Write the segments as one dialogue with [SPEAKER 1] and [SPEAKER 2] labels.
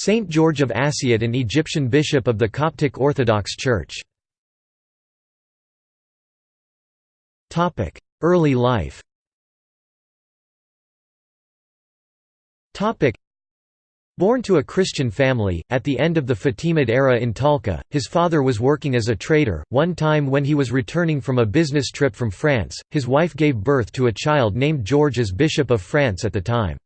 [SPEAKER 1] Saint George of Assiut an Egyptian bishop of the Coptic Orthodox Church Early life Born to a Christian family, at the end of the Fatimid era in Talca, his father was working as a trader. One time when he was returning from a business trip from France, his wife gave birth to a child named George as Bishop of France at the time.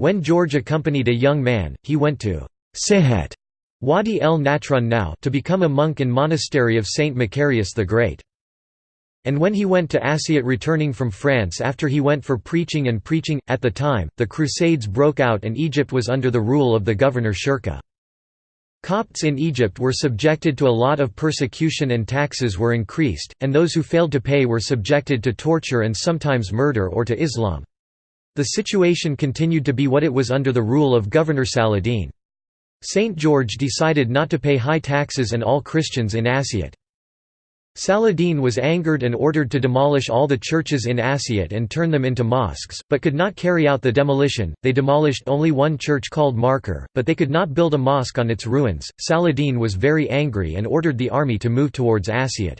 [SPEAKER 1] When George accompanied a young man, he went to Sihet Wadi el Natrun now to become a monk in monastery of Saint Macarius the Great. And when he went to Assiut returning from France after he went for preaching and preaching, at the time, the Crusades broke out and Egypt was under the rule of the governor Shirkuh. Copts in Egypt were subjected to a lot of persecution and taxes were increased, and those who failed to pay were subjected to torture and sometimes murder or to Islam. The situation continued to be what it was under the rule of Governor Saladin. St. George decided not to pay high taxes and all Christians in Assiut. Saladin was angered and ordered to demolish all the churches in Assiut and turn them into mosques, but could not carry out the demolition. They demolished only one church called Marker, but they could not build a mosque on its ruins. Saladin was very angry and ordered the army to move towards Assiut.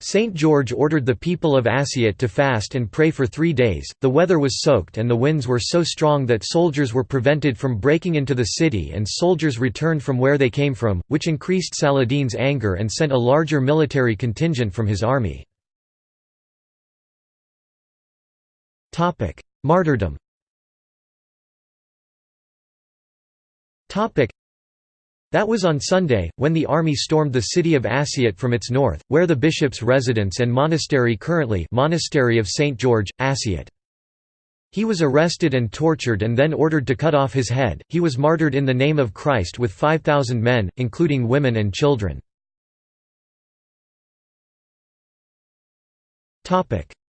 [SPEAKER 1] Saint George ordered the people of Assiut to fast and pray for three days. The weather was soaked and the winds were so strong that soldiers were prevented from breaking into the city and soldiers returned from where they came from, which increased Saladin's anger and sent a larger military contingent from his army. Martyrdom that was on Sunday, when the army stormed the city of Assiut from its north, where the bishop's residence and monastery currently monastery of St. George, Assiut. He was arrested and tortured and then ordered to cut off his head. He was martyred in the name of Christ with 5,000 men, including women and children.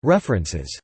[SPEAKER 1] References